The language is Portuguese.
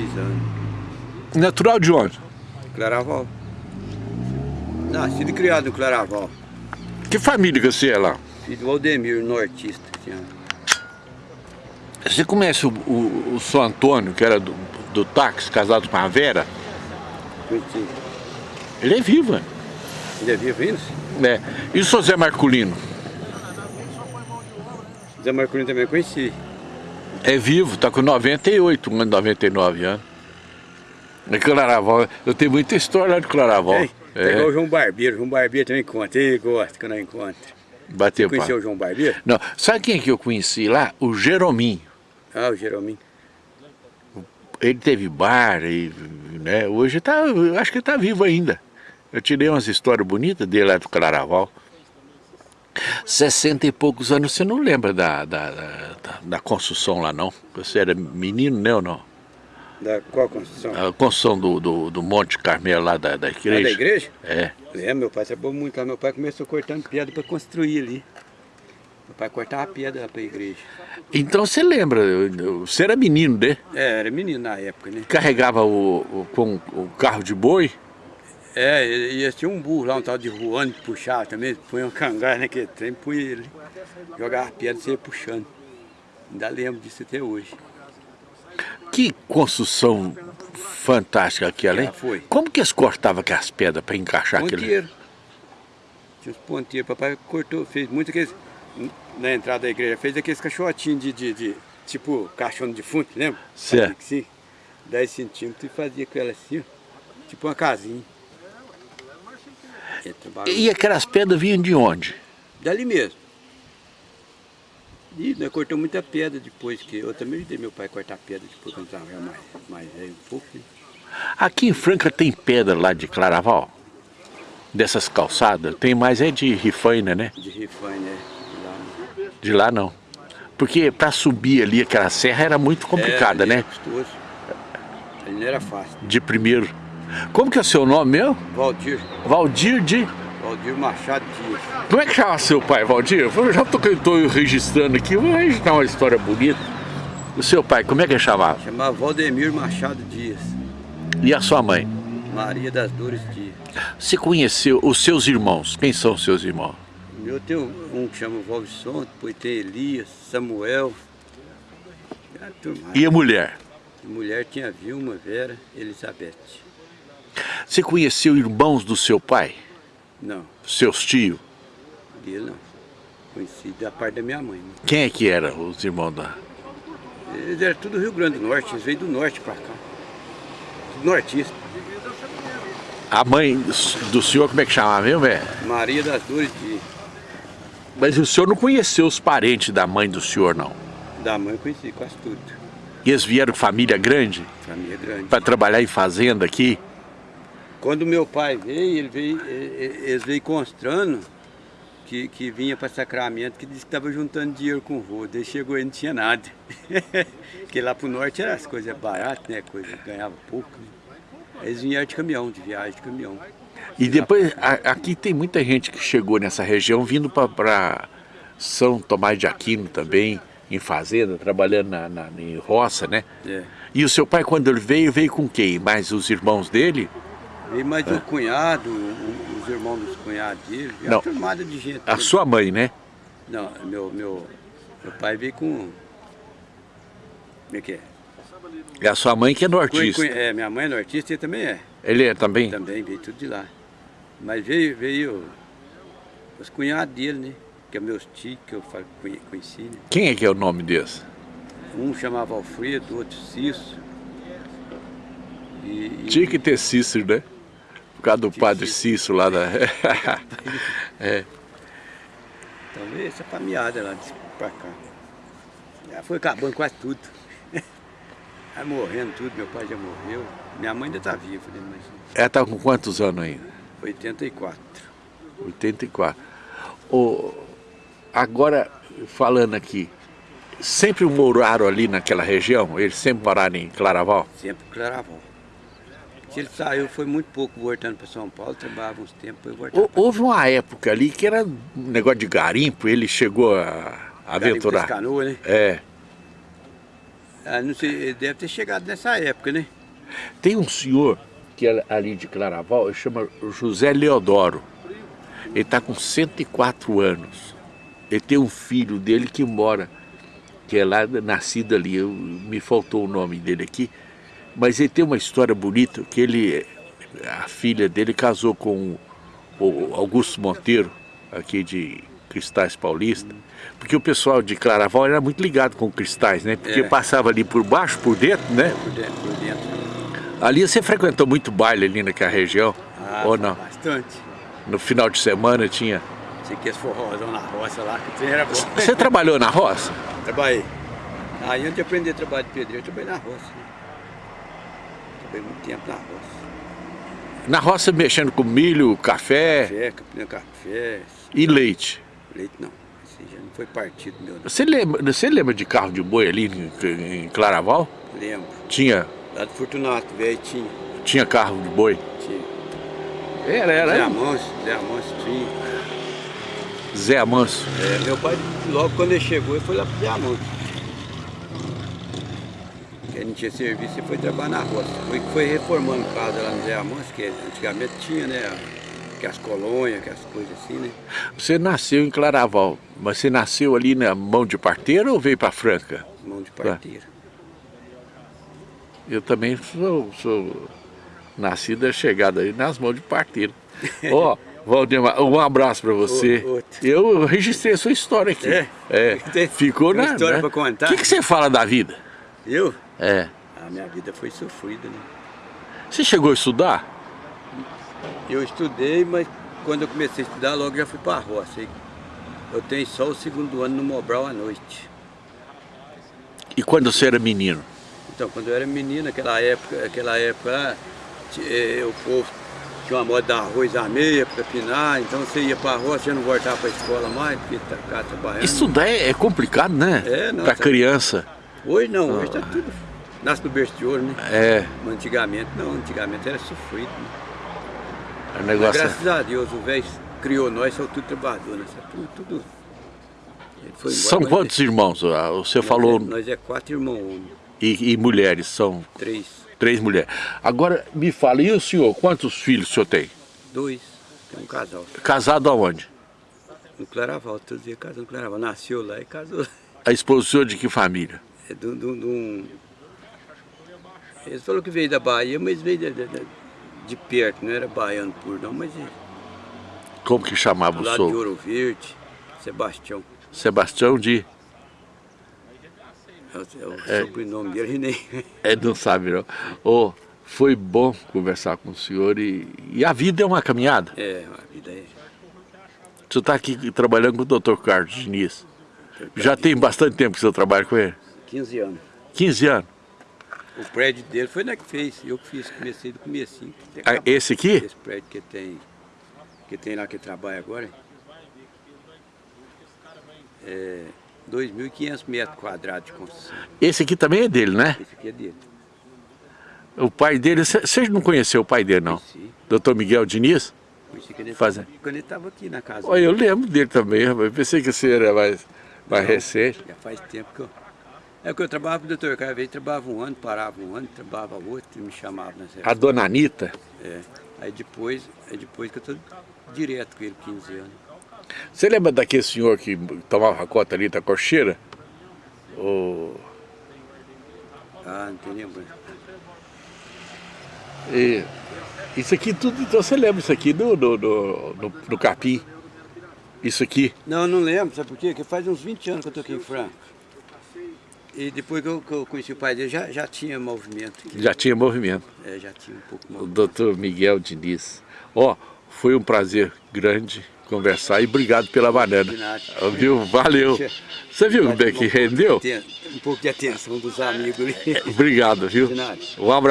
26 anos. Natural de onde? Claraval. Nascido e criado no Claraval. Que família que você é lá? Filho do Aldemir, nortista. Você conhece o, o, o São Antônio, que era do, do táxi, casado com a Vera? Conheci. Ele é vivo, né? Ainda é vivo ainda? É. E o seu Zé Marculino? Zé Marcolino também conheci. É vivo, tá com 98, um ano 99 anos. É Claraval, eu tenho muita história lá de Claraval. É, é. igual o João Barbeiro, João Barbeiro também conta, ele gosta quando eu encontro. Bateu Você conheceu o João Barbeiro? Não, sabe quem é que eu conheci lá? O Jerominho. Ah, o Jerominho. Ele teve bar, e, né? hoje tá, eu acho que ele tá vivo ainda. Eu tirei umas histórias bonitas dele lá do Claraval. 60 e poucos anos, você não lembra da, da, da, da construção lá não? Você era menino, né ou não? Da qual construção? A construção do, do, do Monte Carmelo lá da, da igreja. Ah, da igreja? É. Lembra, meu pai trabalhou muito lá. Meu pai começou cortando pedra para construir ali. Meu pai cortava pedra para a igreja. Então você lembra, você era menino, né? É, era menino na época, né? Carregava o, o, com o carro de boi? É, e, e tinha um burro lá, um tal de que puxava também, punha um cangar naquele trem, punha ele, jogava pedra e você ia puxando. Ainda lembro disso até hoje. Que construção fantástica aquela, hein? Foi. Como que eles cortavam aquelas pedras para encaixar aquilo? Ponteiro. Tinha os ponteiros. Papai cortou, fez muito aqueles. Na entrada da igreja, fez aqueles caixotinhos de, de, de tipo caixão de defunto, lembra? Certo. Assim, 10 centímetros e fazia com ela assim, ó, tipo uma casinha. E aquelas pedras vinham de onde? Dali mesmo. E nós cortamos muita pedra depois, que eu também ajudei meu pai a cortar pedra depois quando estava mais, mais velho um pouco. né? Aqui em Franca tem pedra lá de Claraval? Dessas calçadas? Tem mais é de Rifaina, né? De rifane, né? Lá, né? De lá não. Porque para subir ali aquela serra era muito complicada, É, né? era custoso. Ali não era fácil. De primeiro. Como que é o seu nome meu? Valdir, Valdir de... Valdir Machado Dias. Como é que chama seu pai, Valdir? Eu já estou registrando aqui, vou registrar uma história bonita. O seu pai, como é que ele chamava? Chamava Valdemir Machado Dias. E a sua mãe? Maria das Dores Dias. Você conheceu os seus irmãos? Quem são os seus irmãos? O meu tem um que chama Valvisson, depois tem Elias, Samuel. E a mulher? A mulher tinha Vilma, Vera, Elizabeth. Você conheceu irmãos do seu pai? Não, Seus tios? dele não. Conheci da parte da minha mãe. Né? Quem é que eram os irmãos da... Eles eram tudo Rio Grande do Norte, eles veio do norte pra cá. Nortista. A mãe do senhor, como é que chamava mesmo? É? Maria das Dores Dias. Mas o senhor não conheceu os parentes da mãe do senhor, não? Da mãe eu conheci quase tudo. E eles vieram família grande Família grande. para trabalhar em fazenda aqui? Quando meu pai veio, ele veio, e- e- eles veio constrando que, que vinha para Sacramento, que disse que estava juntando dinheiro com o vô. Daí chegou aí não tinha nada. Porque lá pro norte era as coisas baratas, né? Coisa, ganhava pouco. Né? Eles vinham de caminhão, de viagem de caminhão. E depois, a- aqui tem muita gente que chegou nessa região vindo para São Tomás de Aquino também, em fazenda, trabalhando na, na- em roça, né? É. E o seu pai, quando ele veio, veio com quem? Mais os irmãos dele? Veio mais o cunhado, o- o- os irmãos dos cunhados dele. Não. Uma turmada de gente. A sua mãe, né? Não, meu, meu, meu pai veio com... Como é que é? E a sua mãe que é nortista. é, minha mãe é nortista e ele também é. Ele é também? Também veio tudo de lá. Mas veio, veio os cunhados dele, né? Que é meus tios, que eu conheci, né? Quem é que é o nome desse? Um chamava Alfredo, outro Cício. E, e- Tinha que ter Cícero, né? Por causa do padre. Cícero lá da... é. Então veio essa caminhada lá de pra cá. Já foi acabando quase tudo. Vai morrendo tudo, meu pai já morreu. Minha mãe ainda está viva, né? Mas Ela tá com quantos anos ainda? 84. 84. O, agora, falando aqui, sempre moraram ali naquela região? Eles sempre moraram em Claraval? Sempre Claraval. Se ele saiu, foi muito pouco voltando para São Paulo, trabalhava uns tempos, Houve uma época ali que era um negócio de garimpo, ele chegou a aventurar. canoas, né? É. Ah, não sei, ele deve ter chegado nessa época, né? Tem um senhor que é ali de Claraval, ele chama José Leodoro. Ele está com 104 anos. Ele tem um filho dele que mora, que é lá nascido ali, eu, me faltou o nome dele aqui, mas ele tem uma história bonita, que ele, a filha dele casou com o Augusto Monteiro, aqui de Cristais Paulista, porque o pessoal de Claraval era muito ligado com cristais, né? Porque é. passava ali por baixo, por dentro, né? Por dentro, por dentro. Ali você frequentou muito baile ali naquela região? Ah, ou não? bastante. No final de semana tinha? Tinha que forrozão na roça lá, que era bom. Você trabalhou na roça? Trabalhei. Aí antes de aprender a trabalhar de pedreiro, eu trabalhei na roça. Né? Trabalhei muito tempo na roça. Na roça mexendo com milho, café? Café, café. E leite? Leite não. Esse já não foi partido meu. Não. Você lembra, você lembra de carro de boi ali em, em Claraval? Lembro. Tinha? Lá do Fortunato, velho, tinha. Tinha carro de boi? Tinha. Era, era. Zé Amanso, Zé Amanso tinha. Zé Amanso? É, meu pai, logo quando ele chegou, ele foi lá pro Zé Amanso. Não tinha serviço e foi trabalhar na roça. Foi, foi reformando casa lá no Zé Amanso, que antigamente tinha, né? que as colônias, que as coisas assim, né? Você nasceu em Claraval, mas você nasceu ali na mão de parteira ou veio para Franca? Mão de parteira. Eu também sou, sou nascida, chegada aí nas mãos de parteira. Ó, oh, Valdemar, um abraço para você. Eu registrei a sua história aqui. É? É. Ficou na. história né? para contar. O que, que você fala da vida? Eu? É. A minha vida foi sofrida, né? Você chegou a estudar? Eu estudei, mas quando eu comecei a estudar, logo já fui para a roça. Eu tenho só o segundo ano no Mobral à noite. E quando você era menino? Então, quando eu era menino, naquela época, aquela época eh, o povo tinha uma moda dar arroz à meia para pinar, então você ia para a roça, já não voltava para a escola mais, porque tá cá trabalhando. Estudar é, é complicado, né? É, não. Para tá... criança. Hoje não, hoje está tudo. Nasce no berço de ouro, né? É. Antigamente não, antigamente era sofrido. Né? O negócio... Mas, graças a Deus, o velho criou nós, são tudo trabalhadores, né? tudo, tudo. Embora, são quantos ele... irmãos? Ah, você nós falou... É, nós é quatro irmãos E, e, mulheres são? Três. Três mulheres. Agora, me fala, e o senhor, quantos filhos o senhor tem? Dois, tem um casal. Casado aonde? No Claraval, todo dia casando no Claraval. Nasceu lá e casou. A esposa de que família? É de um... Eles falaram que veio da Bahia, mas veio de, de, de perto, não era baiano por não, mas... Como que chamava o senhor? de Ouro Verde, Sebastião. Sebastião de... É o, é o é, sobrenome dele, nem... É, não sabe não. Oh, foi bom conversar com o senhor e, e a vida é uma caminhada. É, a vida é... O senhor está aqui trabalhando com o doutor Carlos Diniz. Já tem bastante tempo que o senhor trabalha com ele? 15 anos. 15 anos? O prédio dele foi na que fez, eu que fiz, comecei do comecinho. Ah, esse aqui? Esse prédio que tem, que tem lá que trabalha agora. É 2.500 metros quadrados de construção. Esse aqui também é dele, né? Esse aqui é dele. O pai dele, você não conheceu o pai dele, não? Conheci. Doutor Miguel Diniz? Conheci quando ele Fazendo. estava aqui na casa. Olha, eu lembro dele também, eu pensei que você era mais, mais não, recente. Já faz tempo que eu... É que eu trabalhava com o doutor Caio, trabalhava um ano, parava um ano, trabalhava outro, me chamava nessa. A dona Anitta? É. Aí depois, aí depois que eu estou direto com ele, 15 anos. Você lembra daquele senhor que tomava conta ali da cocheira? O... Ah, não tem lembrança. E isso aqui tudo, então você lembra isso aqui do, do, do, do, do capim? Isso aqui? Não, não lembro, sabe por quê? Porque faz uns 20 anos que eu estou aqui em Franco. E depois que eu, que eu, conheci o pai dele, já, já tinha movimento. Já tinha movimento. É, já tinha um pouco movimento. O doutor Miguel Diniz. Ó, oh, foi um prazer grande conversar e obrigado pela banana. Viu? Valeu. Você viu como é que rendeu? Um pouco de atenção dos amigos. Obrigado, viu? Um abraço.